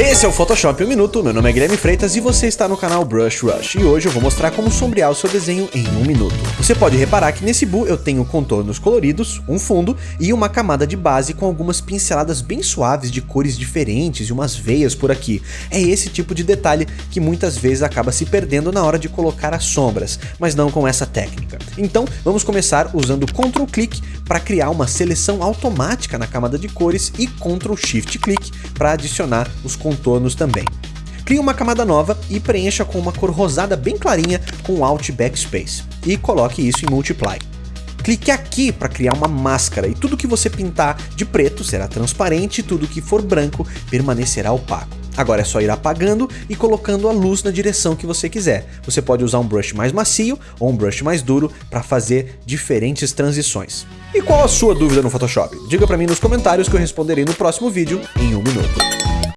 Esse é o Photoshop 1 Minuto, meu nome é Guilherme Freitas e você está no canal Brush Rush. E hoje eu vou mostrar como sombrear o seu desenho em um minuto. Você pode reparar que nesse Bu eu tenho contornos coloridos, um fundo e uma camada de base com algumas pinceladas bem suaves de cores diferentes e umas veias por aqui. É esse tipo de detalhe que muitas vezes acaba se perdendo na hora de colocar as sombras, mas não com essa técnica. Então vamos começar usando Ctrl Click para criar uma seleção automática na camada de cores e Ctrl Shift Click para adicionar os contornos também. Crie uma camada nova e preencha com uma cor rosada bem clarinha com Alt Backspace. E coloque isso em Multiply. Clique aqui para criar uma máscara e tudo que você pintar de preto será transparente e tudo que for branco permanecerá opaco. Agora é só ir apagando e colocando a luz na direção que você quiser. Você pode usar um brush mais macio ou um brush mais duro para fazer diferentes transições. E qual a sua dúvida no Photoshop? Diga para mim nos comentários que eu responderei no próximo vídeo em um minuto.